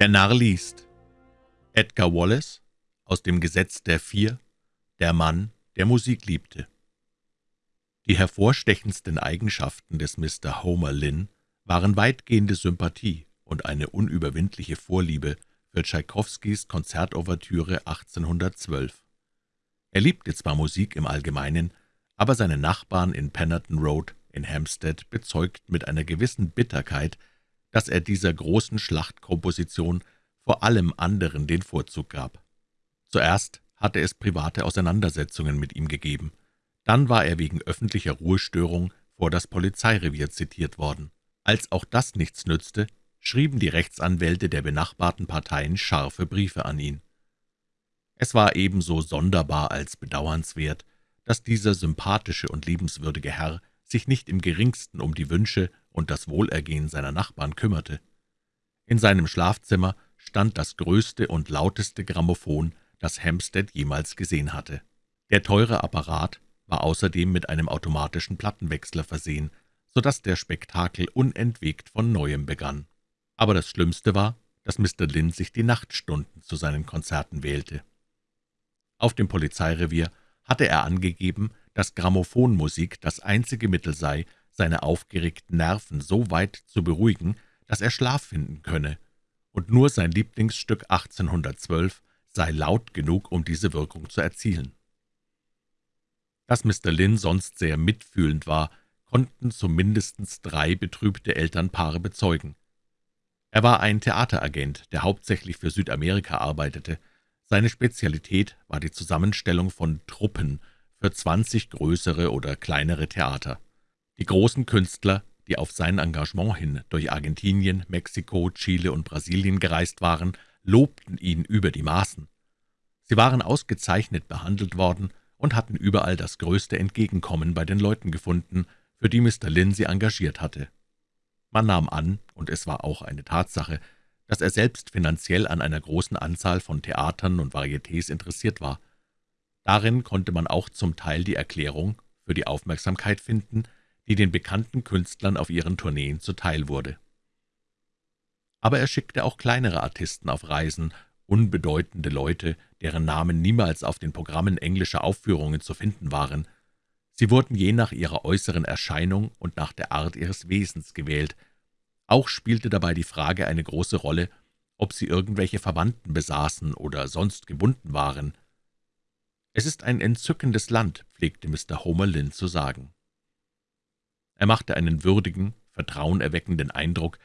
Der Narr liest Edgar Wallace aus dem Gesetz der Vier, der Mann, der Musik liebte. Die hervorstechendsten Eigenschaften des Mr. Homer Lynn waren weitgehende Sympathie und eine unüberwindliche Vorliebe für Tschaikowskis Konzertouvertüre 1812. Er liebte zwar Musik im Allgemeinen, aber seine Nachbarn in Pennerton Road in Hampstead bezeugten mit einer gewissen Bitterkeit, dass er dieser großen Schlachtkomposition vor allem anderen den Vorzug gab. Zuerst hatte es private Auseinandersetzungen mit ihm gegeben, dann war er wegen öffentlicher Ruhestörung vor das Polizeirevier zitiert worden. Als auch das nichts nützte, schrieben die Rechtsanwälte der benachbarten Parteien scharfe Briefe an ihn. Es war ebenso sonderbar als bedauernswert, dass dieser sympathische und liebenswürdige Herr sich nicht im geringsten um die Wünsche und das Wohlergehen seiner Nachbarn kümmerte. In seinem Schlafzimmer stand das größte und lauteste Grammophon, das Hampstead jemals gesehen hatte. Der teure Apparat war außerdem mit einem automatischen Plattenwechsler versehen, so dass der Spektakel unentwegt von Neuem begann. Aber das Schlimmste war, dass Mr. Lynn sich die Nachtstunden zu seinen Konzerten wählte. Auf dem Polizeirevier hatte er angegeben, dass Grammophonmusik das einzige Mittel sei, seine aufgeregten Nerven so weit zu beruhigen, dass er Schlaf finden könne, und nur sein Lieblingsstück 1812 sei laut genug, um diese Wirkung zu erzielen. Dass Mr. Lynn sonst sehr mitfühlend war, konnten zumindest drei betrübte Elternpaare bezeugen. Er war ein Theateragent, der hauptsächlich für Südamerika arbeitete. Seine Spezialität war die Zusammenstellung von Truppen für zwanzig größere oder kleinere Theater. Die großen Künstler, die auf sein Engagement hin durch Argentinien, Mexiko, Chile und Brasilien gereist waren, lobten ihn über die Maßen. Sie waren ausgezeichnet behandelt worden und hatten überall das größte Entgegenkommen bei den Leuten gefunden, für die Mr. Lynn sie engagiert hatte. Man nahm an, und es war auch eine Tatsache, dass er selbst finanziell an einer großen Anzahl von Theatern und Varietés interessiert war. Darin konnte man auch zum Teil die Erklärung für die Aufmerksamkeit finden, die den bekannten Künstlern auf ihren Tourneen zuteil wurde. Aber er schickte auch kleinere Artisten auf Reisen, unbedeutende Leute, deren Namen niemals auf den Programmen englischer Aufführungen zu finden waren. Sie wurden je nach ihrer äußeren Erscheinung und nach der Art ihres Wesens gewählt. Auch spielte dabei die Frage eine große Rolle, ob sie irgendwelche Verwandten besaßen oder sonst gebunden waren. »Es ist ein entzückendes Land«, pflegte Mr. Homer Lynn zu sagen. Er machte einen würdigen, vertrauenerweckenden Eindruck,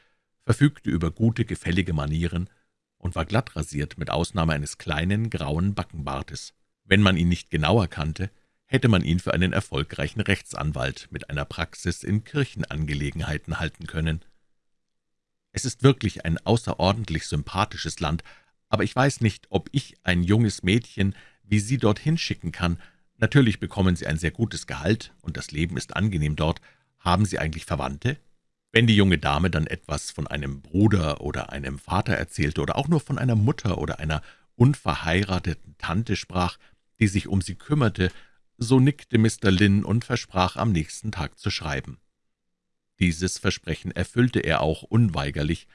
verfügte über gute, gefällige Manieren und war glatt rasiert, mit Ausnahme eines kleinen, grauen Backenbartes. Wenn man ihn nicht genauer kannte, hätte man ihn für einen erfolgreichen Rechtsanwalt mit einer Praxis in Kirchenangelegenheiten halten können. Es ist wirklich ein außerordentlich sympathisches Land, aber ich weiß nicht, ob ich ein junges Mädchen wie Sie dorthin schicken kann. Natürlich bekommen Sie ein sehr gutes Gehalt, und das Leben ist angenehm dort. Haben Sie eigentlich Verwandte?« Wenn die junge Dame dann etwas von einem Bruder oder einem Vater erzählte oder auch nur von einer Mutter oder einer unverheirateten Tante sprach, die sich um sie kümmerte, so nickte Mr. Lynn und versprach, am nächsten Tag zu schreiben. Dieses Versprechen erfüllte er auch unweigerlich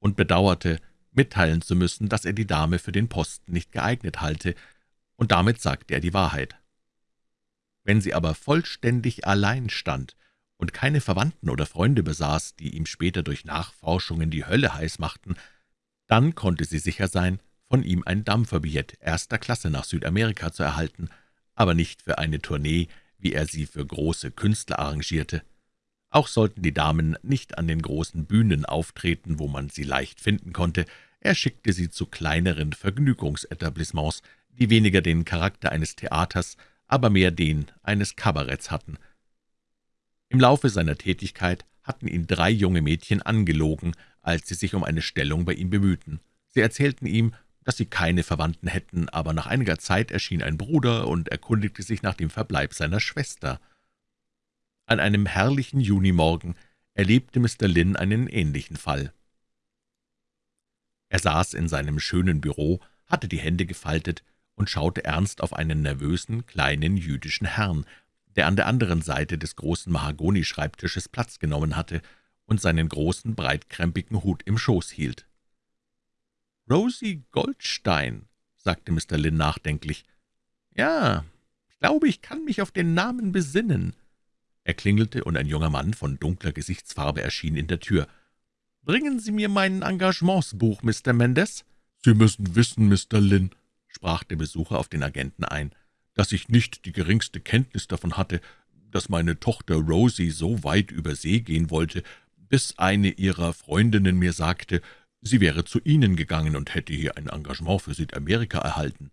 und bedauerte, mitteilen zu müssen, dass er die Dame für den Posten nicht geeignet halte, und damit sagte er die Wahrheit. Wenn sie aber vollständig allein stand und keine Verwandten oder Freunde besaß, die ihm später durch Nachforschungen die Hölle heiß machten, dann konnte sie sicher sein, von ihm ein Dampferbillett erster Klasse nach Südamerika zu erhalten, aber nicht für eine Tournee, wie er sie für große Künstler arrangierte. Auch sollten die Damen nicht an den großen Bühnen auftreten, wo man sie leicht finden konnte. Er schickte sie zu kleineren Vergnügungsetablissements, die weniger den Charakter eines Theaters, aber mehr den eines Kabaretts hatten. Im Laufe seiner Tätigkeit hatten ihn drei junge Mädchen angelogen, als sie sich um eine Stellung bei ihm bemühten. Sie erzählten ihm, dass sie keine Verwandten hätten, aber nach einiger Zeit erschien ein Bruder und erkundigte sich nach dem Verbleib seiner Schwester. An einem herrlichen Junimorgen erlebte Mr. Lynn einen ähnlichen Fall. Er saß in seinem schönen Büro, hatte die Hände gefaltet und schaute ernst auf einen nervösen, kleinen jüdischen Herrn, der an der anderen Seite des großen Mahagonischreibtisches Platz genommen hatte und seinen großen, breitkrempigen Hut im Schoß hielt. Rosie Goldstein«, sagte Mr. Lynn nachdenklich. »Ja, ich glaube, ich kann mich auf den Namen besinnen.« Er klingelte, und ein junger Mann von dunkler Gesichtsfarbe erschien in der Tür. »Bringen Sie mir mein Engagementsbuch, Mr. Mendes?« »Sie müssen wissen, Mr. Lynn«, sprach der Besucher auf den Agenten ein, »dass ich nicht die geringste Kenntnis davon hatte, dass meine Tochter Rosie so weit über See gehen wollte, bis eine ihrer Freundinnen mir sagte, sie wäre zu Ihnen gegangen und hätte hier ein Engagement für Südamerika erhalten.«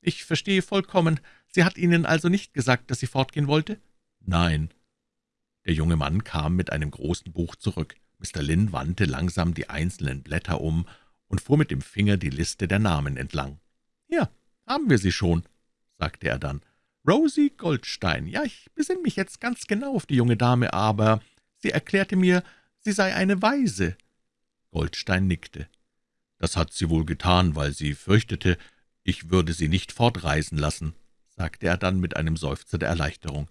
»Ich verstehe vollkommen. Sie hat Ihnen also nicht gesagt, dass sie fortgehen wollte?« »Nein.« Der junge Mann kam mit einem großen Buch zurück. Mr. Lynn wandte langsam die einzelnen Blätter um und fuhr mit dem Finger die Liste der Namen entlang. »Hier, haben wir sie schon«, sagte er dann. »Rosie Goldstein. Ja, ich besinne mich jetzt ganz genau auf die junge Dame, aber sie erklärte mir, sie sei eine Waise.« Goldstein nickte. »Das hat sie wohl getan, weil sie fürchtete, ich würde sie nicht fortreisen lassen«, sagte er dann mit einem Seufzer der Erleichterung.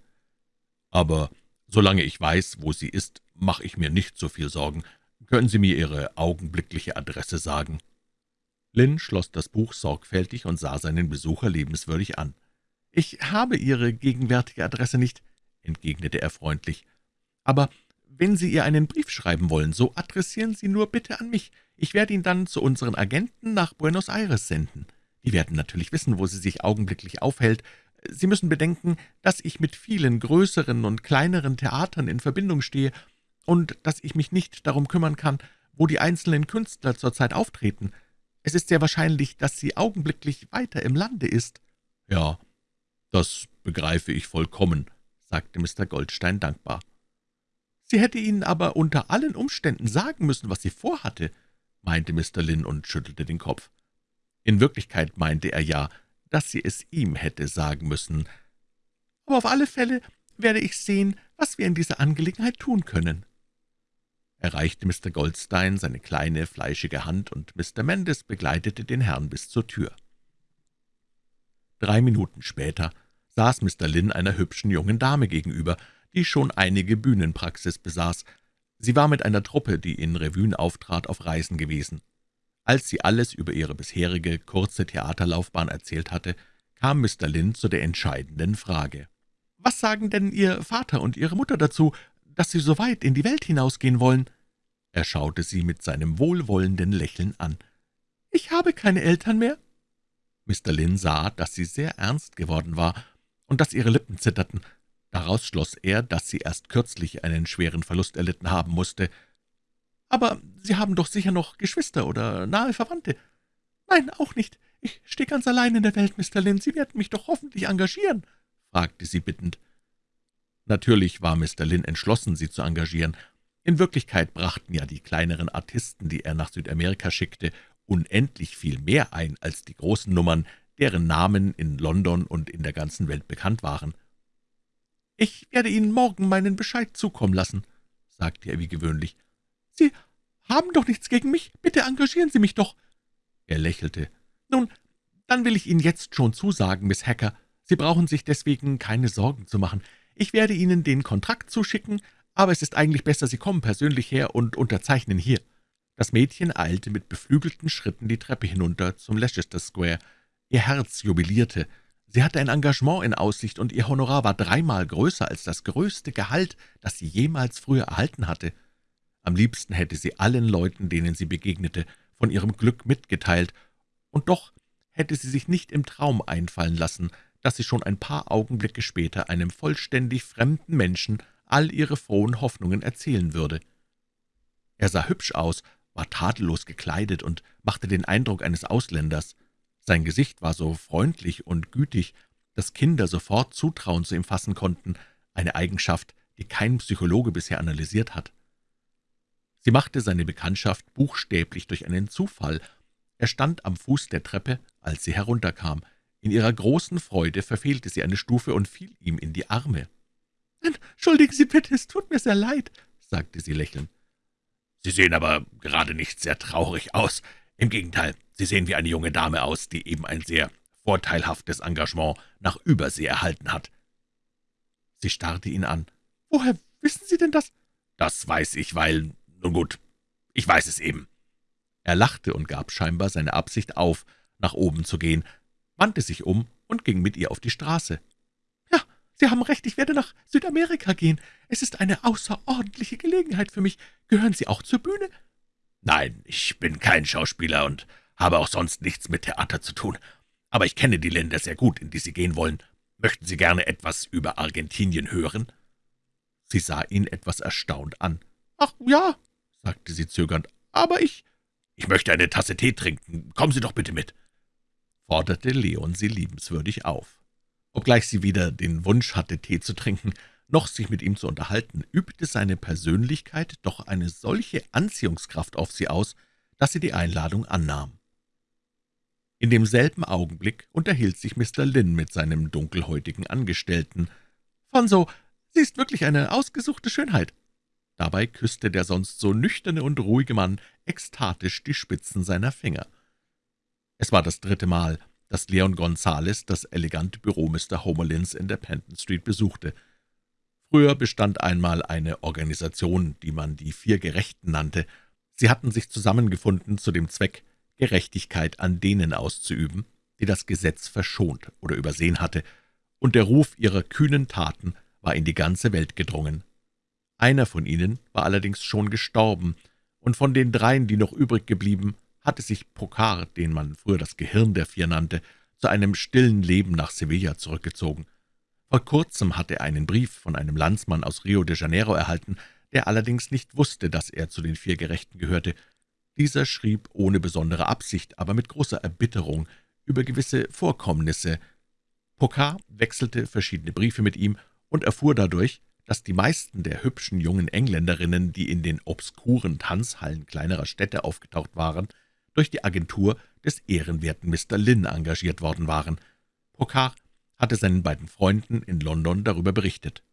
»Aber solange ich weiß, wo sie ist, mache ich mir nicht so viel Sorgen. Können Sie mir Ihre augenblickliche Adresse sagen?« Lynn schloss das Buch sorgfältig und sah seinen Besucher liebenswürdig an. »Ich habe Ihre gegenwärtige Adresse nicht«, entgegnete er freundlich. »Aber wenn Sie ihr einen Brief schreiben wollen, so adressieren Sie nur bitte an mich. Ich werde ihn dann zu unseren Agenten nach Buenos Aires senden. Die werden natürlich wissen, wo sie sich augenblicklich aufhält. Sie müssen bedenken, dass ich mit vielen größeren und kleineren Theatern in Verbindung stehe und dass ich mich nicht darum kümmern kann, wo die einzelnen Künstler zurzeit auftreten. Es ist sehr wahrscheinlich, dass sie augenblicklich weiter im Lande ist.« »Ja, das begreife ich vollkommen«, sagte Mr. Goldstein dankbar. »Sie hätte Ihnen aber unter allen Umständen sagen müssen, was sie vorhatte«, meinte Mr. Lynn und schüttelte den Kopf. In Wirklichkeit meinte er ja, dass sie es ihm hätte sagen müssen. »Aber auf alle Fälle werde ich sehen, was wir in dieser Angelegenheit tun können.« Er reichte Mr. Goldstein seine kleine, fleischige Hand, und Mr. Mendes begleitete den Herrn bis zur Tür. Drei Minuten später saß Mr. Lynn einer hübschen jungen Dame gegenüber, die schon einige Bühnenpraxis besaß. Sie war mit einer Truppe, die in Revuen auftrat, auf Reisen gewesen. Als sie alles über ihre bisherige kurze Theaterlaufbahn erzählt hatte, kam Mr. Lynn zu der entscheidenden Frage. »Was sagen denn Ihr Vater und Ihre Mutter dazu, dass Sie so weit in die Welt hinausgehen wollen?« Er schaute sie mit seinem wohlwollenden Lächeln an. »Ich habe keine Eltern mehr.« Mr. Lynn sah, dass sie sehr ernst geworden war und dass ihre Lippen zitterten. Daraus schloss er, dass sie erst kürzlich einen schweren Verlust erlitten haben musste. »Aber Sie haben doch sicher noch Geschwister oder nahe Verwandte?« »Nein, auch nicht. Ich stehe ganz allein in der Welt, Mr. Lynn. Sie werden mich doch hoffentlich engagieren?« fragte sie bittend. Natürlich war Mr. Lynn entschlossen, sie zu engagieren. In Wirklichkeit brachten ja die kleineren Artisten, die er nach Südamerika schickte, unendlich viel mehr ein als die großen Nummern, deren Namen in London und in der ganzen Welt bekannt waren. »Ich werde Ihnen morgen meinen Bescheid zukommen lassen«, sagte er wie gewöhnlich. »Sie haben doch nichts gegen mich. Bitte engagieren Sie mich doch.« Er lächelte. »Nun, dann will ich Ihnen jetzt schon zusagen, Miss Hacker. Sie brauchen sich deswegen keine Sorgen zu machen. Ich werde Ihnen den Kontrakt zuschicken, aber es ist eigentlich besser, Sie kommen persönlich her und unterzeichnen hier.« Das Mädchen eilte mit beflügelten Schritten die Treppe hinunter zum Leicester Square. Ihr Herz jubilierte. Sie hatte ein Engagement in Aussicht, und ihr Honorar war dreimal größer als das größte Gehalt, das sie jemals früher erhalten hatte. Am liebsten hätte sie allen Leuten, denen sie begegnete, von ihrem Glück mitgeteilt, und doch hätte sie sich nicht im Traum einfallen lassen, dass sie schon ein paar Augenblicke später einem vollständig fremden Menschen all ihre frohen Hoffnungen erzählen würde. Er sah hübsch aus, war tadellos gekleidet und machte den Eindruck eines Ausländers. Sein Gesicht war so freundlich und gütig, dass Kinder sofort Zutrauen zu ihm fassen konnten, eine Eigenschaft, die kein Psychologe bisher analysiert hat. Sie machte seine Bekanntschaft buchstäblich durch einen Zufall. Er stand am Fuß der Treppe, als sie herunterkam. In ihrer großen Freude verfehlte sie eine Stufe und fiel ihm in die Arme. »Entschuldigen Sie bitte, es tut mir sehr leid«, sagte sie lächelnd. »Sie sehen aber gerade nicht sehr traurig aus. Im Gegenteil, Sie sehen wie eine junge Dame aus, die eben ein sehr vorteilhaftes Engagement nach Übersee erhalten hat.« Sie starrte ihn an. »Woher wissen Sie denn das?« »Das weiß ich, weil nun gut, ich weiß es eben.« Er lachte und gab scheinbar seine Absicht auf, nach oben zu gehen, wandte sich um und ging mit ihr auf die Straße. »Ja, Sie haben recht, ich werde nach Südamerika gehen. Es ist eine außerordentliche Gelegenheit für mich. Gehören Sie auch zur Bühne?« »Nein, ich bin kein Schauspieler und habe auch sonst nichts mit Theater zu tun. Aber ich kenne die Länder sehr gut, in die Sie gehen wollen. Möchten Sie gerne etwas über Argentinien hören?« Sie sah ihn etwas erstaunt an. »Ach, ja«, sagte sie zögernd, »aber ich...« »Ich möchte eine Tasse Tee trinken. Kommen Sie doch bitte mit«, forderte Leon sie liebenswürdig auf. Obgleich sie weder den Wunsch hatte, Tee zu trinken, noch sich mit ihm zu unterhalten, übte seine Persönlichkeit doch eine solche Anziehungskraft auf sie aus, dass sie die Einladung annahm. In demselben Augenblick unterhielt sich Mr. Lin mit seinem dunkelhäutigen Angestellten. »Fonso, sie ist wirklich eine ausgesuchte Schönheit.« Dabei küsste der sonst so nüchterne und ruhige Mann ekstatisch die Spitzen seiner Finger. Es war das dritte Mal, dass Leon Gonzales das elegante Büro Mr. Homerlins in der Penton Street besuchte. Früher bestand einmal eine Organisation, die man die Vier Gerechten nannte. Sie hatten sich zusammengefunden zu dem Zweck, Gerechtigkeit an denen auszuüben, die das Gesetz verschont oder übersehen hatte, und der Ruf ihrer kühnen Taten war in die ganze Welt gedrungen. Einer von ihnen war allerdings schon gestorben, und von den dreien, die noch übrig geblieben, hatte sich Pocard, den man früher das Gehirn der Vier nannte, zu einem stillen Leben nach Sevilla zurückgezogen. Vor kurzem hatte er einen Brief von einem Landsmann aus Rio de Janeiro erhalten, der allerdings nicht wusste, dass er zu den vier Gerechten gehörte, dieser schrieb ohne besondere Absicht, aber mit großer Erbitterung über gewisse Vorkommnisse. Pocard wechselte verschiedene Briefe mit ihm und erfuhr dadurch, dass die meisten der hübschen jungen Engländerinnen, die in den obskuren Tanzhallen kleinerer Städte aufgetaucht waren, durch die Agentur des ehrenwerten Mr. Lynn engagiert worden waren. Pocard hatte seinen beiden Freunden in London darüber berichtet.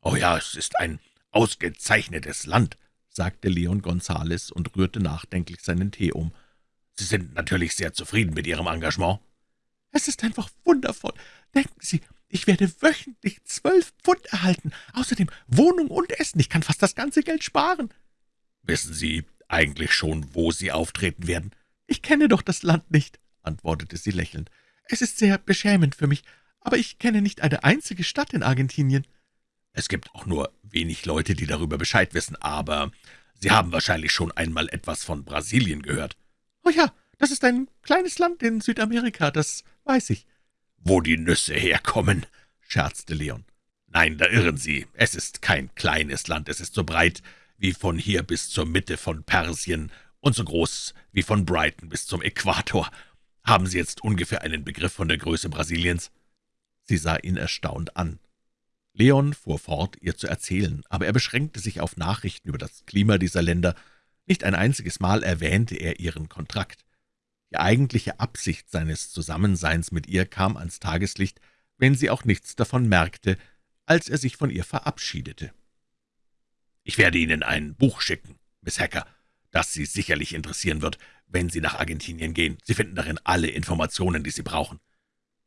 »Oh ja, es ist ein ausgezeichnetes Land«, sagte Leon Gonzales und rührte nachdenklich seinen Tee um. »Sie sind natürlich sehr zufrieden mit Ihrem Engagement?« »Es ist einfach wundervoll. Denken Sie, ich werde wöchentlich zwölf Pfund erhalten, außerdem Wohnung und Essen. Ich kann fast das ganze Geld sparen.« »Wissen Sie eigentlich schon, wo Sie auftreten werden?« »Ich kenne doch das Land nicht«, antwortete sie lächelnd. »Es ist sehr beschämend für mich, aber ich kenne nicht eine einzige Stadt in Argentinien.« es gibt auch nur wenig Leute, die darüber Bescheid wissen, aber Sie haben wahrscheinlich schon einmal etwas von Brasilien gehört.« »Oh ja, das ist ein kleines Land in Südamerika, das weiß ich.« »Wo die Nüsse herkommen«, scherzte Leon. »Nein, da irren Sie. Es ist kein kleines Land. Es ist so breit wie von hier bis zur Mitte von Persien und so groß wie von Brighton bis zum Äquator. Haben Sie jetzt ungefähr einen Begriff von der Größe Brasiliens?« Sie sah ihn erstaunt an. Leon fuhr fort, ihr zu erzählen, aber er beschränkte sich auf Nachrichten über das Klima dieser Länder. Nicht ein einziges Mal erwähnte er ihren Kontrakt. Die eigentliche Absicht seines Zusammenseins mit ihr kam ans Tageslicht, wenn sie auch nichts davon merkte, als er sich von ihr verabschiedete. »Ich werde Ihnen ein Buch schicken, Miss Hacker, das Sie sicherlich interessieren wird, wenn Sie nach Argentinien gehen. Sie finden darin alle Informationen, die Sie brauchen.«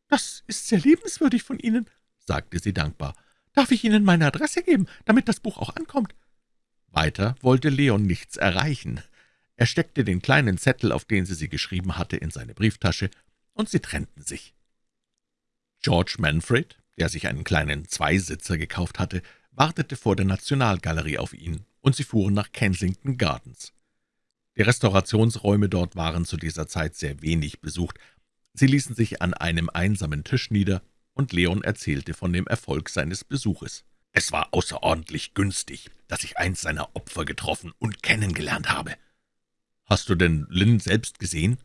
»Das ist sehr liebenswürdig von Ihnen«, sagte sie dankbar. Darf ich Ihnen meine Adresse geben, damit das Buch auch ankommt?« Weiter wollte Leon nichts erreichen. Er steckte den kleinen Zettel, auf den sie sie geschrieben hatte, in seine Brieftasche, und sie trennten sich. George Manfred, der sich einen kleinen Zweisitzer gekauft hatte, wartete vor der Nationalgalerie auf ihn, und sie fuhren nach Kensington Gardens. Die Restaurationsräume dort waren zu dieser Zeit sehr wenig besucht. Sie ließen sich an einem einsamen Tisch nieder und Leon erzählte von dem Erfolg seines Besuches. »Es war außerordentlich günstig, dass ich eins seiner Opfer getroffen und kennengelernt habe.« »Hast du denn Lynn selbst gesehen?«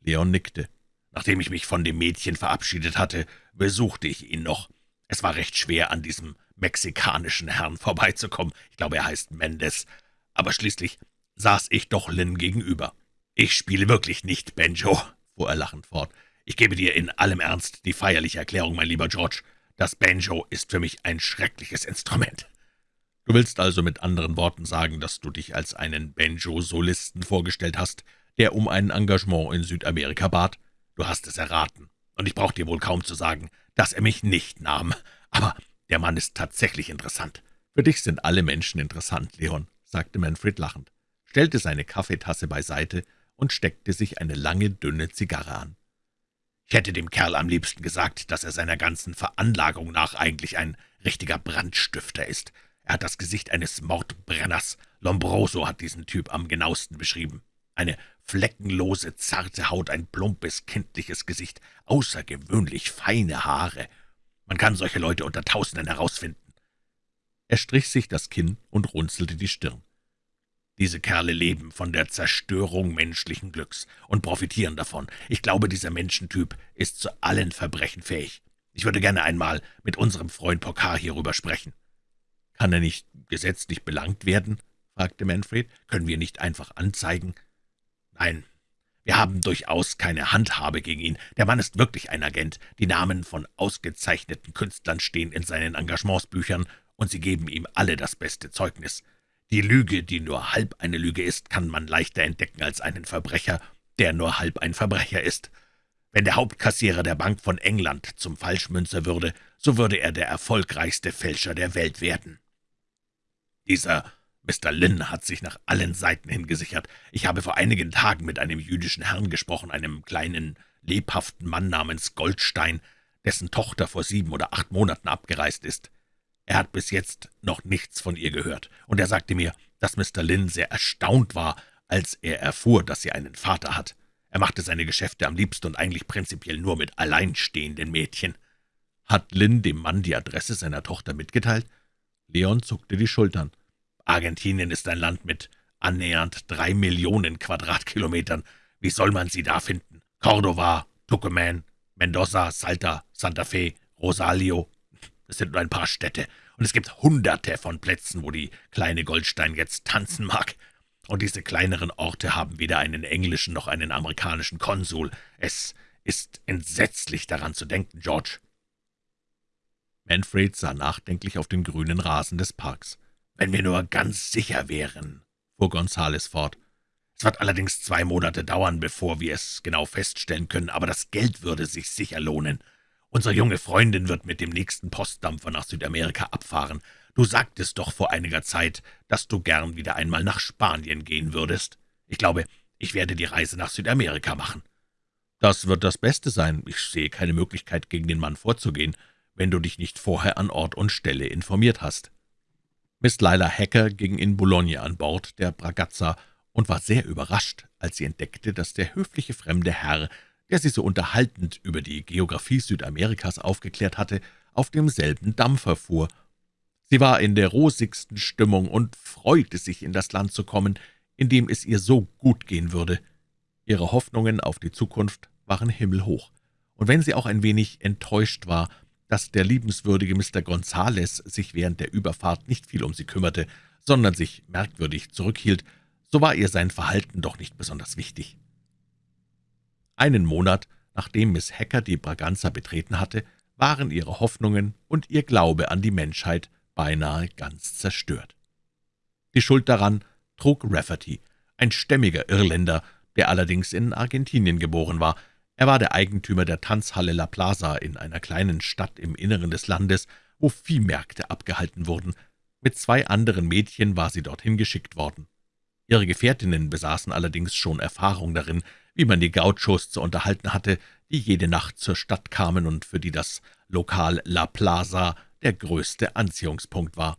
Leon nickte. »Nachdem ich mich von dem Mädchen verabschiedet hatte, besuchte ich ihn noch. Es war recht schwer, an diesem mexikanischen Herrn vorbeizukommen. Ich glaube, er heißt Mendes. Aber schließlich saß ich doch Lynn gegenüber. »Ich spiele wirklich nicht Benjo«, fuhr er lachend fort. Ich gebe dir in allem Ernst die feierliche Erklärung, mein lieber George. Das Banjo ist für mich ein schreckliches Instrument.« »Du willst also mit anderen Worten sagen, dass du dich als einen Banjo-Solisten vorgestellt hast, der um ein Engagement in Südamerika bat? Du hast es erraten, und ich brauche dir wohl kaum zu sagen, dass er mich nicht nahm. Aber der Mann ist tatsächlich interessant. Für dich sind alle Menschen interessant, Leon«, sagte Manfred lachend, stellte seine Kaffeetasse beiseite und steckte sich eine lange, dünne Zigarre an. »Ich hätte dem Kerl am liebsten gesagt, dass er seiner ganzen Veranlagung nach eigentlich ein richtiger Brandstifter ist. Er hat das Gesicht eines Mordbrenners. Lombroso hat diesen Typ am genauesten beschrieben. Eine fleckenlose, zarte Haut, ein plumpes, kindliches Gesicht, außergewöhnlich feine Haare. Man kann solche Leute unter Tausenden herausfinden. Er strich sich das Kinn und runzelte die Stirn. Diese Kerle leben von der Zerstörung menschlichen Glücks und profitieren davon. Ich glaube, dieser Menschentyp ist zu allen Verbrechen fähig. Ich würde gerne einmal mit unserem Freund Pokar hierüber sprechen.« »Kann er nicht gesetzlich belangt werden?« fragte Manfred. »Können wir nicht einfach anzeigen?« »Nein, wir haben durchaus keine Handhabe gegen ihn. Der Mann ist wirklich ein Agent. Die Namen von ausgezeichneten Künstlern stehen in seinen Engagementsbüchern, und sie geben ihm alle das beste Zeugnis. Die Lüge, die nur halb eine Lüge ist, kann man leichter entdecken als einen Verbrecher, der nur halb ein Verbrecher ist. Wenn der Hauptkassierer der Bank von England zum Falschmünzer würde, so würde er der erfolgreichste Fälscher der Welt werden. Dieser Mr. Lynn hat sich nach allen Seiten hin gesichert. Ich habe vor einigen Tagen mit einem jüdischen Herrn gesprochen, einem kleinen, lebhaften Mann namens Goldstein, dessen Tochter vor sieben oder acht Monaten abgereist ist. Er hat bis jetzt noch nichts von ihr gehört, und er sagte mir, dass Mr. Lynn sehr erstaunt war, als er erfuhr, dass sie einen Vater hat. Er machte seine Geschäfte am liebsten und eigentlich prinzipiell nur mit alleinstehenden Mädchen. Hat Lynn dem Mann die Adresse seiner Tochter mitgeteilt? Leon zuckte die Schultern. Argentinien ist ein Land mit annähernd drei Millionen Quadratkilometern. Wie soll man sie da finden? Cordova, Tucumán, Mendoza, Salta, Santa Fe, Rosario. Das sind nur ein paar Städte, und es gibt Hunderte von Plätzen, wo die kleine Goldstein jetzt tanzen mag. Und diese kleineren Orte haben weder einen englischen noch einen amerikanischen Konsul. Es ist entsetzlich daran zu denken, George.« Manfred sah nachdenklich auf den grünen Rasen des Parks. »Wenn wir nur ganz sicher wären«, fuhr Gonzales fort. »Es wird allerdings zwei Monate dauern, bevor wir es genau feststellen können, aber das Geld würde sich sicher lohnen. Unsere junge Freundin wird mit dem nächsten Postdampfer nach Südamerika abfahren. Du sagtest doch vor einiger Zeit, dass du gern wieder einmal nach Spanien gehen würdest. Ich glaube, ich werde die Reise nach Südamerika machen.« »Das wird das Beste sein. Ich sehe keine Möglichkeit, gegen den Mann vorzugehen, wenn du dich nicht vorher an Ort und Stelle informiert hast.« Miss Lila Hacker ging in Boulogne an Bord der Bragazza und war sehr überrascht, als sie entdeckte, dass der höfliche fremde Herr, der sie so unterhaltend über die Geographie Südamerikas aufgeklärt hatte, auf demselben Dampfer fuhr. Sie war in der rosigsten Stimmung und freute sich, in das Land zu kommen, in dem es ihr so gut gehen würde. Ihre Hoffnungen auf die Zukunft waren himmelhoch, und wenn sie auch ein wenig enttäuscht war, dass der liebenswürdige Mr. Gonzales sich während der Überfahrt nicht viel um sie kümmerte, sondern sich merkwürdig zurückhielt, so war ihr sein Verhalten doch nicht besonders wichtig. Einen Monat, nachdem Miss Hacker die Braganza betreten hatte, waren ihre Hoffnungen und ihr Glaube an die Menschheit beinahe ganz zerstört. Die Schuld daran trug Rafferty, ein stämmiger Irländer, der allerdings in Argentinien geboren war, er war der Eigentümer der Tanzhalle La Plaza in einer kleinen Stadt im Inneren des Landes, wo Viehmärkte abgehalten wurden. Mit zwei anderen Mädchen war sie dorthin geschickt worden. Ihre Gefährtinnen besaßen allerdings schon Erfahrung darin, wie man die Gauchos zu unterhalten hatte, die jede Nacht zur Stadt kamen und für die das Lokal La Plaza der größte Anziehungspunkt war.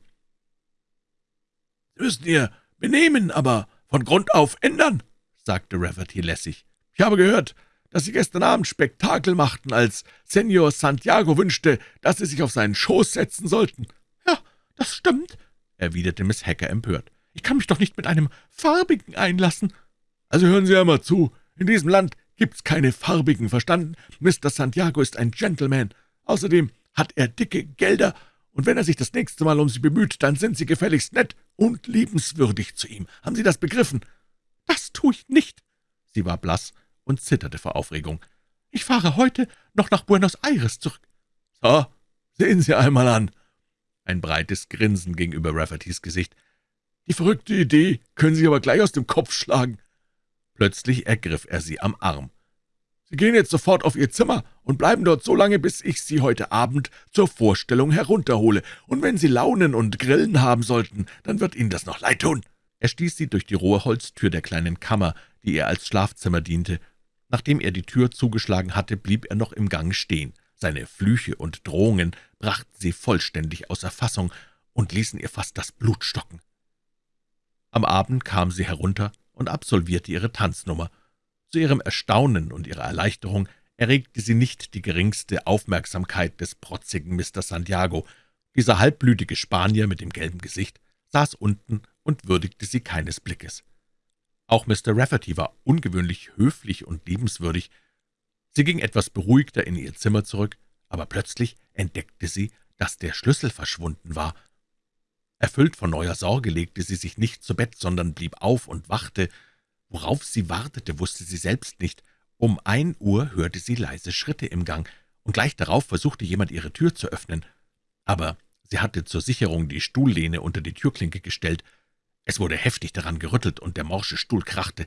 »Sie müssen Ihr Benehmen aber von Grund auf ändern«, sagte Rafferty lässig. »Ich habe gehört, dass Sie gestern Abend Spektakel machten, als Senor Santiago wünschte, dass Sie sich auf seinen Schoß setzen sollten.« »Ja, das stimmt«, erwiderte Miss Hacker empört. »Ich kann mich doch nicht mit einem Farbigen einlassen.« »Also hören Sie einmal zu. In diesem Land gibt's keine Farbigen, verstanden? Mr. Santiago ist ein Gentleman. Außerdem hat er dicke Gelder, und wenn er sich das nächste Mal um Sie bemüht, dann sind Sie gefälligst nett und liebenswürdig zu ihm. Haben Sie das begriffen?« »Das tue ich nicht.« Sie war blass und zitterte vor Aufregung. »Ich fahre heute noch nach Buenos Aires zurück.« »So, sehen Sie einmal an.« Ein breites Grinsen ging über Raffertys Gesicht. »Die verrückte Idee können Sie aber gleich aus dem Kopf schlagen.« Plötzlich ergriff er sie am Arm. »Sie gehen jetzt sofort auf Ihr Zimmer und bleiben dort so lange, bis ich Sie heute Abend zur Vorstellung herunterhole. Und wenn Sie Launen und Grillen haben sollten, dann wird Ihnen das noch leid tun.« Er stieß sie durch die rohe Holztür der kleinen Kammer, die ihr als Schlafzimmer diente. Nachdem er die Tür zugeschlagen hatte, blieb er noch im Gang stehen. Seine Flüche und Drohungen brachten sie vollständig außer Fassung und ließen ihr fast das Blut stocken. Am Abend kam sie herunter und absolvierte ihre Tanznummer. Zu ihrem Erstaunen und ihrer Erleichterung erregte sie nicht die geringste Aufmerksamkeit des protzigen Mr. Santiago. Dieser halbblütige Spanier mit dem gelben Gesicht saß unten und würdigte sie keines Blickes. Auch Mr. Rafferty war ungewöhnlich höflich und liebenswürdig. Sie ging etwas beruhigter in ihr Zimmer zurück, aber plötzlich entdeckte sie, dass der Schlüssel verschwunden war. Erfüllt von neuer Sorge legte sie sich nicht zu Bett, sondern blieb auf und wachte. Worauf sie wartete, wusste sie selbst nicht. Um ein Uhr hörte sie leise Schritte im Gang, und gleich darauf versuchte jemand, ihre Tür zu öffnen. Aber sie hatte zur Sicherung die Stuhllehne unter die Türklinke gestellt. Es wurde heftig daran gerüttelt, und der morsche Stuhl krachte.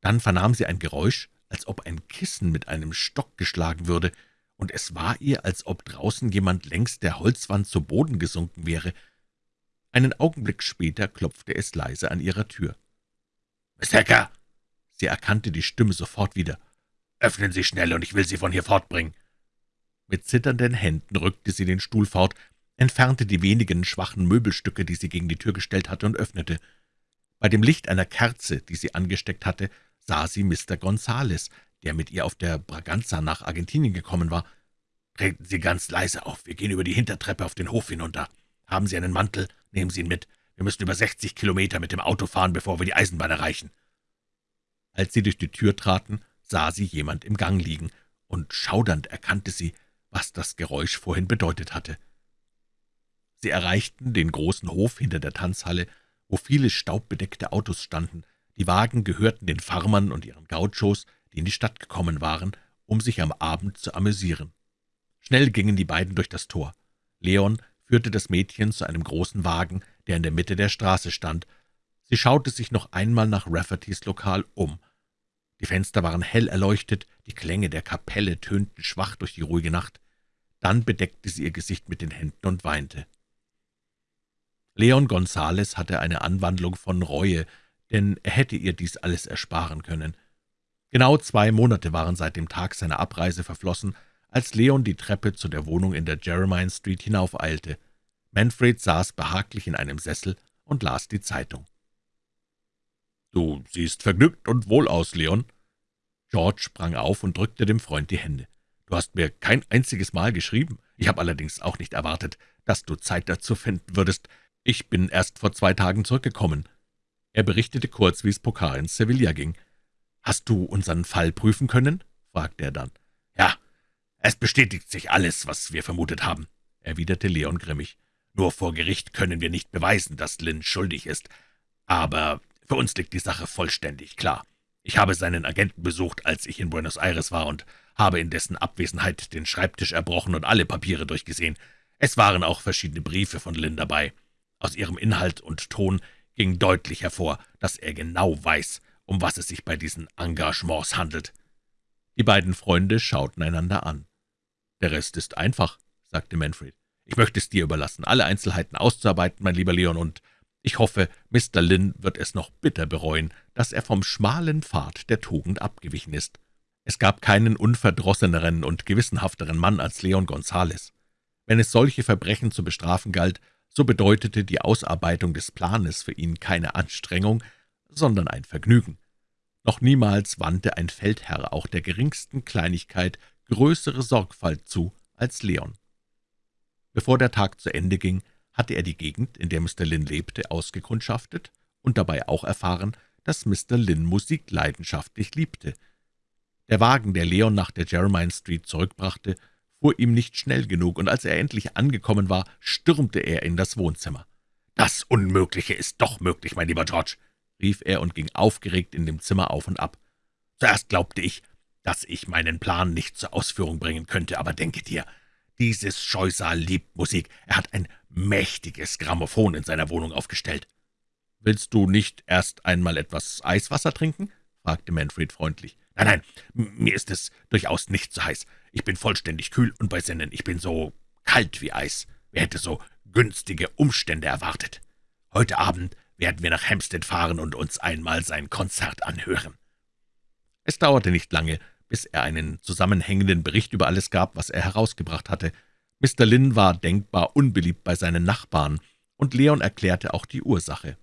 Dann vernahm sie ein Geräusch, als ob ein Kissen mit einem Stock geschlagen würde, und es war ihr, als ob draußen jemand längs der Holzwand zu Boden gesunken wäre. Einen Augenblick später klopfte es leise an ihrer Tür. »Miss Hacker!« Sie erkannte die Stimme sofort wieder. »Öffnen Sie schnell, und ich will Sie von hier fortbringen.« Mit zitternden Händen rückte sie den Stuhl fort, entfernte die wenigen schwachen Möbelstücke, die sie gegen die Tür gestellt hatte, und öffnete. Bei dem Licht einer Kerze, die sie angesteckt hatte, sah sie Mr. Gonzales, der mit ihr auf der Braganza nach Argentinien gekommen war. »Treten Sie ganz leise auf, wir gehen über die Hintertreppe auf den Hof hinunter. Haben Sie einen Mantel? Nehmen Sie ihn mit. Wir müssen über sechzig Kilometer mit dem Auto fahren, bevor wir die Eisenbahn erreichen.« Als sie durch die Tür traten, sah sie jemand im Gang liegen, und schaudernd erkannte sie, was das Geräusch vorhin bedeutet hatte. Sie erreichten den großen Hof hinter der Tanzhalle, wo viele staubbedeckte Autos standen. Die Wagen gehörten den Farmern und ihren Gauchos, die in die Stadt gekommen waren, um sich am Abend zu amüsieren. Schnell gingen die beiden durch das Tor. Leon führte das Mädchen zu einem großen Wagen, der in der Mitte der Straße stand. Sie schaute sich noch einmal nach Raffertys Lokal um. Die Fenster waren hell erleuchtet, die Klänge der Kapelle tönten schwach durch die ruhige Nacht. Dann bedeckte sie ihr Gesicht mit den Händen und weinte. Leon Gonzales hatte eine Anwandlung von Reue, denn er hätte ihr dies alles ersparen können. Genau zwei Monate waren seit dem Tag seiner Abreise verflossen, als Leon die Treppe zu der Wohnung in der Jeremiah Street hinaufeilte. Manfred saß behaglich in einem Sessel und las die Zeitung. »Du siehst vergnügt und wohl aus, Leon.« George sprang auf und drückte dem Freund die Hände. »Du hast mir kein einziges Mal geschrieben. Ich habe allerdings auch nicht erwartet, dass du Zeit dazu finden würdest. »Ich bin erst vor zwei Tagen zurückgekommen.« Er berichtete kurz, wie es Pokar in Sevilla ging. »Hast du unseren Fall prüfen können?« fragte er dann. »Ja, es bestätigt sich alles, was wir vermutet haben«, erwiderte Leon grimmig. »Nur vor Gericht können wir nicht beweisen, dass Lynn schuldig ist. Aber für uns liegt die Sache vollständig klar. Ich habe seinen Agenten besucht, als ich in Buenos Aires war, und habe in dessen Abwesenheit den Schreibtisch erbrochen und alle Papiere durchgesehen. Es waren auch verschiedene Briefe von Lynn dabei. Aus ihrem Inhalt und Ton ging deutlich hervor, dass er genau weiß, um was es sich bei diesen Engagements handelt. Die beiden Freunde schauten einander an. »Der Rest ist einfach«, sagte Manfred. »Ich möchte es dir überlassen, alle Einzelheiten auszuarbeiten, mein lieber Leon, und ich hoffe, Mr. Lynn wird es noch bitter bereuen, dass er vom schmalen Pfad der Tugend abgewichen ist.« Es gab keinen unverdrosseneren und gewissenhafteren Mann als Leon Gonzales. Wenn es solche Verbrechen zu bestrafen galt, so bedeutete die Ausarbeitung des Planes für ihn keine Anstrengung, sondern ein Vergnügen. Noch niemals wandte ein Feldherr auch der geringsten Kleinigkeit größere Sorgfalt zu als Leon. Bevor der Tag zu Ende ging, hatte er die Gegend, in der Mr. Lynn lebte, ausgekundschaftet und dabei auch erfahren, dass Mr. Lynn Musik leidenschaftlich liebte. Der Wagen, der Leon nach der Jeremiah Street zurückbrachte, fuhr ihm nicht schnell genug, und als er endlich angekommen war, stürmte er in das Wohnzimmer. »Das Unmögliche ist doch möglich, mein lieber George«, rief er und ging aufgeregt in dem Zimmer auf und ab. »Zuerst glaubte ich, dass ich meinen Plan nicht zur Ausführung bringen könnte, aber denke dir, dieses Scheusal liebt Musik. Er hat ein mächtiges Grammophon in seiner Wohnung aufgestellt.« »Willst du nicht erst einmal etwas Eiswasser trinken?« fragte Manfred freundlich. »Nein, nein, mir ist es durchaus nicht so heiß. Ich bin vollständig kühl und bei Sinnen. Ich bin so kalt wie Eis. Wer hätte so günstige Umstände erwartet? Heute Abend werden wir nach Hampstead fahren und uns einmal sein Konzert anhören.« Es dauerte nicht lange, bis er einen zusammenhängenden Bericht über alles gab, was er herausgebracht hatte. Mr. Lynn war denkbar unbeliebt bei seinen Nachbarn, und Leon erklärte auch die Ursache.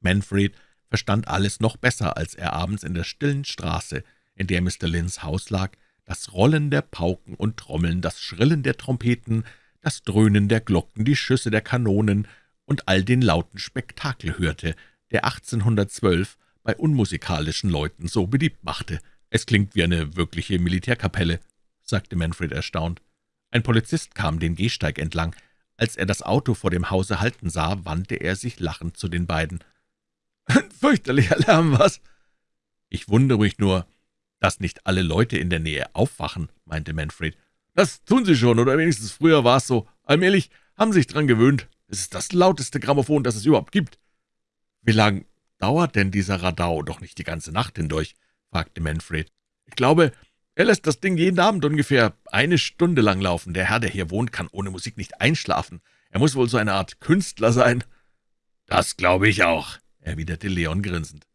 Manfred verstand alles noch besser, als er abends in der stillen Straße, in der Mr. Lynns Haus lag, das Rollen der Pauken und Trommeln, das Schrillen der Trompeten, das Dröhnen der Glocken, die Schüsse der Kanonen und all den lauten Spektakel hörte, der 1812 bei unmusikalischen Leuten so beliebt machte. »Es klingt wie eine wirkliche Militärkapelle«, sagte Manfred erstaunt. Ein Polizist kam den Gehsteig entlang. Als er das Auto vor dem Hause halten sah, wandte er sich lachend zu den beiden. »Ein fürchterlicher Lärm, was?« »Ich wundere mich nur, dass nicht alle Leute in der Nähe aufwachen«, meinte Manfred. »Das tun sie schon, oder wenigstens früher war es so. Allmählich haben sie sich dran gewöhnt. Es ist das lauteste Grammophon, das es überhaupt gibt.« »Wie lang dauert denn dieser Radau? Doch nicht die ganze Nacht hindurch?« fragte Manfred. »Ich glaube, er lässt das Ding jeden Abend ungefähr eine Stunde lang laufen. Der Herr, der hier wohnt, kann ohne Musik nicht einschlafen. Er muss wohl so eine Art Künstler sein.« »Das glaube ich auch«, erwiderte Leon grinsend.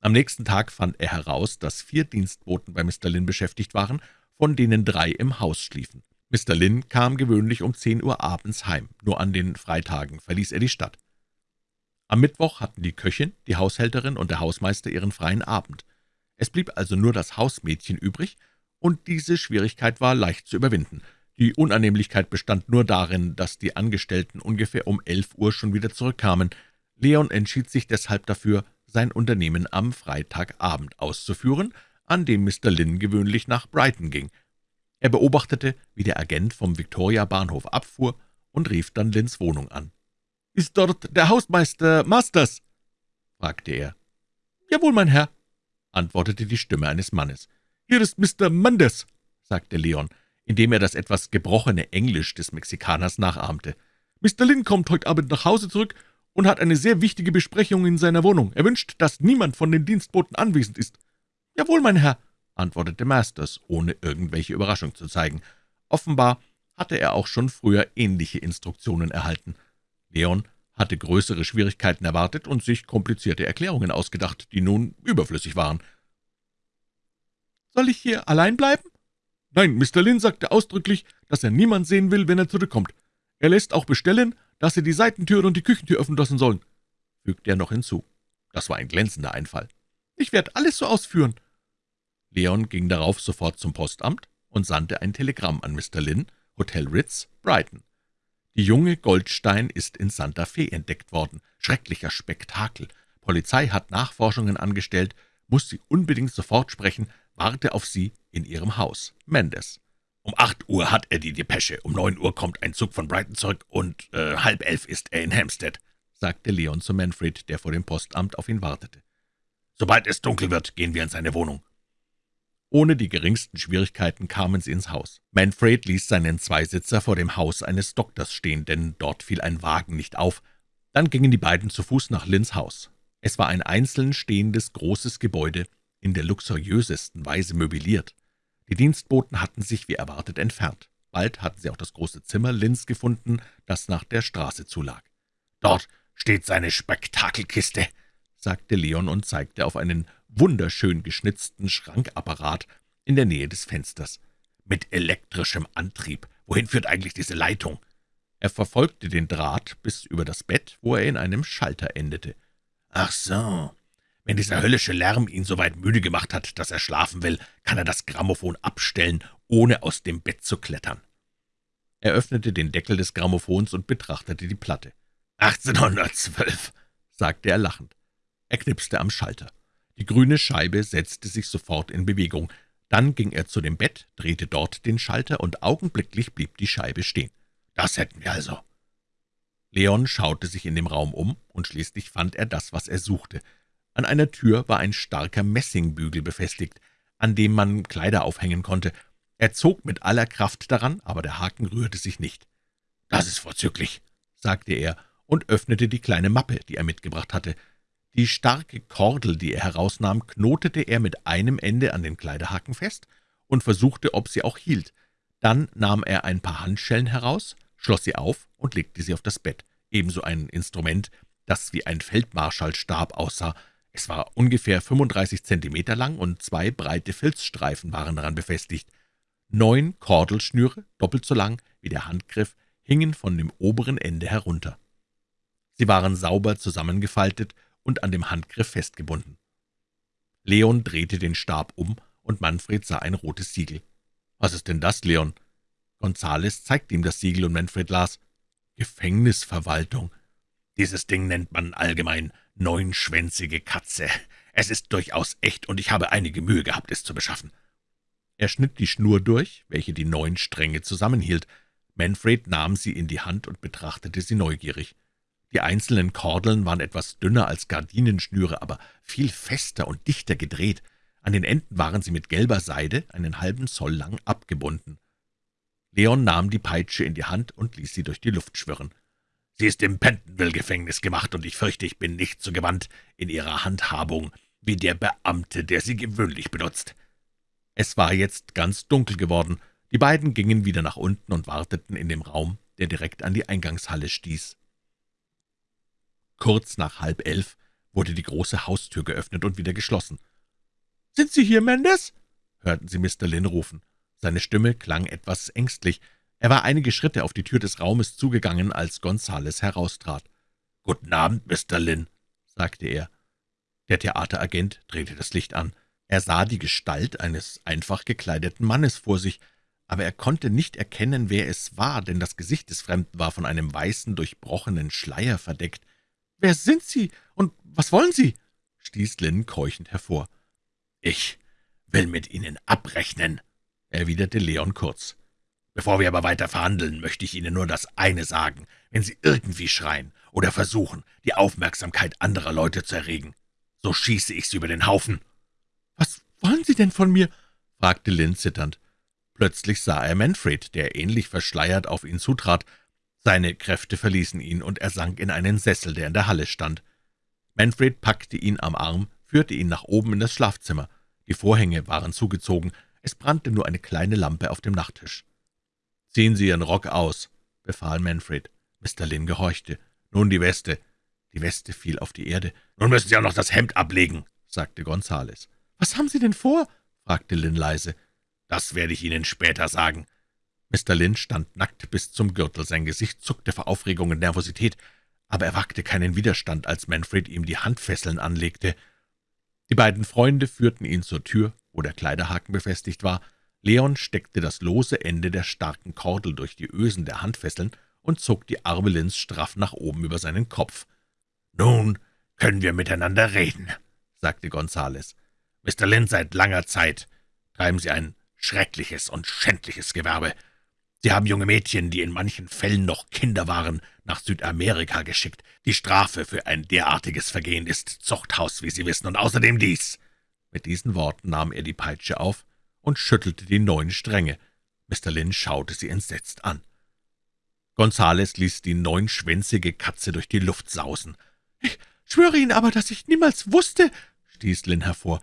Am nächsten Tag fand er heraus, dass vier Dienstboten bei Mr. Lynn beschäftigt waren, von denen drei im Haus schliefen. Mr. Lynn kam gewöhnlich um zehn Uhr abends heim, nur an den Freitagen verließ er die Stadt. Am Mittwoch hatten die Köchin, die Haushälterin und der Hausmeister ihren freien Abend. Es blieb also nur das Hausmädchen übrig, und diese Schwierigkeit war leicht zu überwinden. Die Unannehmlichkeit bestand nur darin, dass die Angestellten ungefähr um elf Uhr schon wieder zurückkamen. Leon entschied sich deshalb dafür, sein Unternehmen am Freitagabend auszuführen, an dem Mr. Lynn gewöhnlich nach Brighton ging. Er beobachtete, wie der Agent vom Victoria-Bahnhof abfuhr und rief dann Lynns Wohnung an. »Ist dort der Hausmeister Masters?« fragte er. »Jawohl, mein Herr«, antwortete die Stimme eines Mannes. »Hier ist Mr. Manders«, sagte Leon, indem er das etwas gebrochene Englisch des Mexikaners nachahmte. »Mr. Lynn kommt heute Abend nach Hause zurück und hat eine sehr wichtige Besprechung in seiner Wohnung. Er wünscht, dass niemand von den Dienstboten anwesend ist.« »Jawohl, mein Herr«, antwortete Masters, ohne irgendwelche Überraschung zu zeigen. Offenbar hatte er auch schon früher ähnliche Instruktionen erhalten. Leon hatte größere Schwierigkeiten erwartet und sich komplizierte Erklärungen ausgedacht, die nun überflüssig waren. »Soll ich hier allein bleiben?« »Nein, Mr. Lynn sagte ausdrücklich, dass er niemand sehen will, wenn er zurückkommt. Er lässt auch bestellen, dass Sie die Seitentür und die Küchentür öffnen lassen sollen«, fügte er noch hinzu. Das war ein glänzender Einfall. »Ich werde alles so ausführen.« Leon ging darauf sofort zum Postamt und sandte ein Telegramm an Mr. Lynn, Hotel Ritz, Brighton. Die junge Goldstein ist in Santa Fe entdeckt worden. Schrecklicher Spektakel. Polizei hat Nachforschungen angestellt, muss sie unbedingt sofort sprechen, warte auf sie in ihrem Haus. Mendes. Um acht Uhr hat er die Depesche, um neun Uhr kommt ein Zug von Brighton zurück und äh, halb elf ist er in Hampstead«, sagte Leon zu Manfred, der vor dem Postamt auf ihn wartete. »Sobald es dunkel wird, gehen wir in seine Wohnung.« Ohne die geringsten Schwierigkeiten kamen sie ins Haus. Manfred ließ seinen Zweisitzer vor dem Haus eines Doktors stehen, denn dort fiel ein Wagen nicht auf. Dann gingen die beiden zu Fuß nach Lynns Haus. Es war ein einzeln stehendes, großes Gebäude, in der luxuriösesten Weise möbliert. Die Dienstboten hatten sich wie erwartet entfernt. Bald hatten sie auch das große Zimmer Lynns gefunden, das nach der Straße zulag. »Dort steht seine Spektakelkiste«, sagte Leon und zeigte auf einen wunderschön geschnitzten Schrankapparat in der Nähe des Fensters. »Mit elektrischem Antrieb. Wohin führt eigentlich diese Leitung?« Er verfolgte den Draht bis über das Bett, wo er in einem Schalter endete. »Ach so, wenn dieser höllische Lärm ihn so weit müde gemacht hat, dass er schlafen will, kann er das Grammophon abstellen, ohne aus dem Bett zu klettern.« Er öffnete den Deckel des Grammophons und betrachtete die Platte. »1812«, sagte er lachend. Er knipste am Schalter. Die grüne Scheibe setzte sich sofort in Bewegung. Dann ging er zu dem Bett, drehte dort den Schalter, und augenblicklich blieb die Scheibe stehen. »Das hätten wir also.« Leon schaute sich in dem Raum um, und schließlich fand er das, was er suchte. An einer Tür war ein starker Messingbügel befestigt, an dem man Kleider aufhängen konnte. Er zog mit aller Kraft daran, aber der Haken rührte sich nicht. »Das ist vorzüglich«, sagte er und öffnete die kleine Mappe, die er mitgebracht hatte. Die starke Kordel, die er herausnahm, knotete er mit einem Ende an den Kleiderhaken fest und versuchte, ob sie auch hielt. Dann nahm er ein paar Handschellen heraus, schloss sie auf und legte sie auf das Bett, ebenso ein Instrument, das wie ein Feldmarschallstab aussah. Es war ungefähr 35 Zentimeter lang und zwei breite Filzstreifen waren daran befestigt. Neun Kordelschnüre, doppelt so lang wie der Handgriff, hingen von dem oberen Ende herunter. Sie waren sauber zusammengefaltet und an dem Handgriff festgebunden. Leon drehte den Stab um, und Manfred sah ein rotes Siegel. »Was ist denn das, Leon?« Gonzales zeigte ihm das Siegel, und Manfred las »Gefängnisverwaltung«. »Dieses Ding nennt man allgemein neunschwänzige Katze. Es ist durchaus echt, und ich habe einige Mühe gehabt, es zu beschaffen.« Er schnitt die Schnur durch, welche die neun Stränge zusammenhielt. Manfred nahm sie in die Hand und betrachtete sie neugierig. Die einzelnen Kordeln waren etwas dünner als Gardinenschnüre, aber viel fester und dichter gedreht. An den Enden waren sie mit gelber Seide einen halben Zoll lang abgebunden. Leon nahm die Peitsche in die Hand und ließ sie durch die Luft schwirren. »Sie ist im Pentonville-Gefängnis gemacht, und ich fürchte, ich bin nicht so gewandt in ihrer Handhabung wie der Beamte, der sie gewöhnlich benutzt.« Es war jetzt ganz dunkel geworden. Die beiden gingen wieder nach unten und warteten in dem Raum, der direkt an die Eingangshalle stieß. Kurz nach halb elf wurde die große Haustür geöffnet und wieder geschlossen. »Sind Sie hier, Mendes?« hörten sie Mr. Lynn rufen. Seine Stimme klang etwas ängstlich. Er war einige Schritte auf die Tür des Raumes zugegangen, als Gonzales heraustrat. »Guten Abend, Mr. Lynn«, sagte er. Der Theateragent drehte das Licht an. Er sah die Gestalt eines einfach gekleideten Mannes vor sich, aber er konnte nicht erkennen, wer es war, denn das Gesicht des Fremden war von einem weißen, durchbrochenen Schleier verdeckt. »Wer sind Sie und was wollen Sie?« stieß Lynn keuchend hervor. »Ich will mit Ihnen abrechnen«, erwiderte Leon kurz. »Bevor wir aber weiter verhandeln, möchte ich Ihnen nur das eine sagen. Wenn Sie irgendwie schreien oder versuchen, die Aufmerksamkeit anderer Leute zu erregen, so schieße ich Sie über den Haufen.« »Was wollen Sie denn von mir?« fragte Lynn zitternd. Plötzlich sah er Manfred, der ähnlich verschleiert auf ihn zutrat, seine Kräfte verließen ihn, und er sank in einen Sessel, der in der Halle stand. Manfred packte ihn am Arm, führte ihn nach oben in das Schlafzimmer. Die Vorhänge waren zugezogen, es brannte nur eine kleine Lampe auf dem Nachttisch. »Ziehen Sie Ihren Rock aus«, befahl Manfred. Mr. Lynn gehorchte. »Nun die Weste.« Die Weste fiel auf die Erde. »Nun müssen Sie auch noch das Hemd ablegen«, sagte Gonzales. »Was haben Sie denn vor?« fragte Lynn leise. »Das werde ich Ihnen später sagen. Mr. Lynn stand nackt bis zum Gürtel, sein Gesicht zuckte vor Aufregung und Nervosität, aber er wagte keinen Widerstand, als Manfred ihm die Handfesseln anlegte. Die beiden Freunde führten ihn zur Tür, wo der Kleiderhaken befestigt war. Leon steckte das lose Ende der starken Kordel durch die Ösen der Handfesseln und zog die Arme Lynns straff nach oben über seinen Kopf. »Nun können wir miteinander reden«, sagte Gonzales. »Mr. Lynn, seit langer Zeit treiben Sie ein schreckliches und schändliches Gewerbe. Sie haben junge Mädchen, die in manchen Fällen noch Kinder waren, nach Südamerika geschickt. Die Strafe für ein derartiges Vergehen ist Zuchthaus, wie Sie wissen, und außerdem dies.« Mit diesen Worten nahm er die Peitsche auf und schüttelte die neun Stränge. Mr. Lynn schaute sie entsetzt an. Gonzales ließ die neunschwänzige Katze durch die Luft sausen. »Ich schwöre Ihnen aber, dass ich niemals wusste«, stieß Lynn hervor.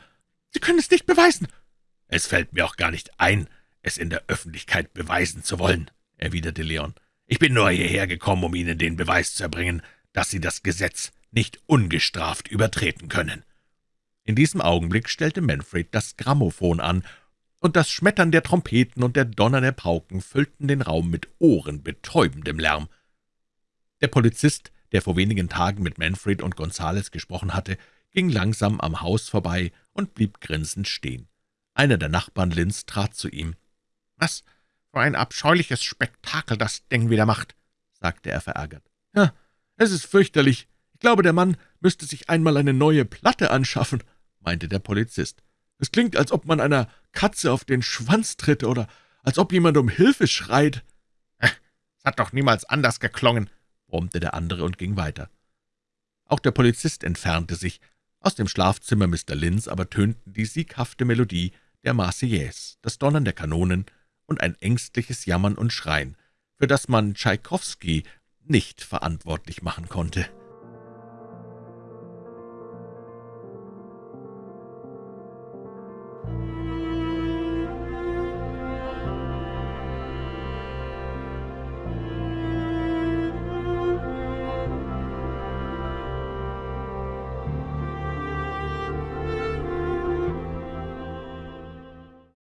»Sie können es nicht beweisen.« »Es fällt mir auch gar nicht ein, es in der Öffentlichkeit beweisen zu wollen«, erwiderte Leon. »Ich bin nur hierher gekommen, um Ihnen den Beweis zu erbringen, dass Sie das Gesetz nicht ungestraft übertreten können.« In diesem Augenblick stellte Manfred das Grammophon an, und das Schmettern der Trompeten und der Donner der Pauken füllten den Raum mit ohrenbetäubendem Lärm. Der Polizist, der vor wenigen Tagen mit Manfred und Gonzales gesprochen hatte, ging langsam am Haus vorbei und blieb grinsend stehen. Einer der Nachbarn Linz trat zu ihm. »Was für ein abscheuliches Spektakel das Ding wieder macht«, sagte er verärgert. »Ja, es ist fürchterlich. Ich glaube, der Mann müsste sich einmal eine neue Platte anschaffen«, meinte der Polizist. »Es klingt, als ob man einer Katze auf den Schwanz tritt oder als ob jemand um Hilfe schreit.« »Es hat doch niemals anders geklungen«, brummte der andere und ging weiter. Auch der Polizist entfernte sich. Aus dem Schlafzimmer Mr. Linns aber tönten die sieghafte Melodie der Marseillaise, das Donnern der Kanonen und ein ängstliches Jammern und Schreien, für das man Tschaikowski nicht verantwortlich machen konnte.